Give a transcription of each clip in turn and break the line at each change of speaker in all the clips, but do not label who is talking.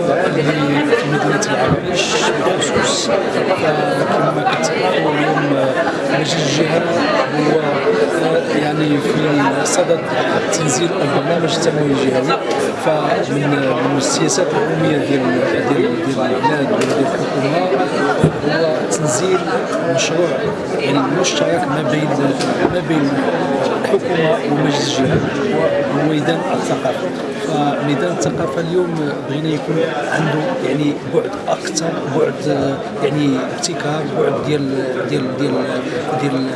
في مدينه العرائش بالخصوص كما كتعرفوا اليوم مجلس الجهه هو يعني في صدد تنزيل البرنامج التنموي الجهوي فمن من السياسات الحكوميه ديال ديال ديال البلاد وديال الحكومة هو تنزيل مشروع يعني مشترك ما بين ما بين الحكومة ومجلس الجهه هو ميدان الثقافة. فميدان الثقافة اليوم بغينا يكون عنده يعني بعد أكثر بعد يعني ابتكار بعد ديال ديال ديال ديال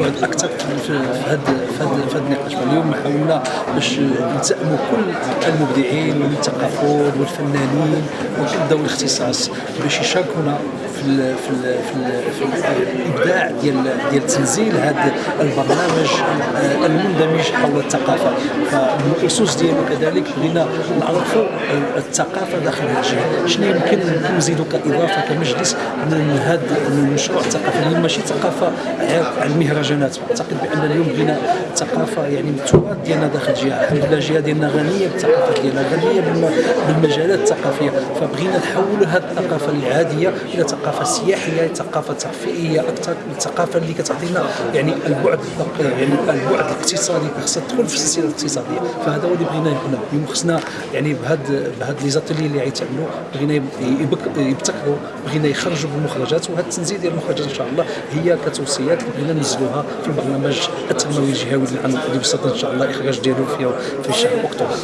بعد أكثر في هذا في هذا النقاش. فاليوم حاولنا باش نلتئموا كل المبدعين والمثقفون والفنانين وكل ذوي الاختصاص باش يشاركونا في ال في ال في, ال في الإبداع ديال ديال تنزيل هذا البرنامج المندمج حول الثقافة. فمن الاسس ديالو كذلك بغينا نعرفوا الثقافة داخل هذا الجهة. شنو يمكن نزيدوا كإضافة كمجلس من هذا المشروع الثقافي اللي ماشي ثقافة على المهرجانات. أعتقد بأن اليوم بغينا ثقافة يعني التراث ديالنا داخل الجهة. الحمد لله الجهة ديالنا غنية بالثقافة ديالنا غنية بالمجالات الثقافية. فبغينا نحولوا هذه الثقافة العادية إلى ثقافة سياحية ثقافة ترفيهية أكثر الثقافه اللي كتعطينا يعني البعد يعني البعد الاقتصادي خصها تدخل في السلسلة الاقتصادية. فهذا هو اللي بغينا هنا اليوم خصنا يعني بهاد بهاد لي زاتيلي اللي غيتعملوا بغينا يبتكروا بغينا يخرجوا بالمخرجات وهذا التنزيل ديال المخرجات إن شاء الله هي كتوصيات اللي بغينا ننزلوها في البرنامج التنموي الجهوي اللي بصدد إن شاء الله إخراج ديالو في في شهر أكتوبر.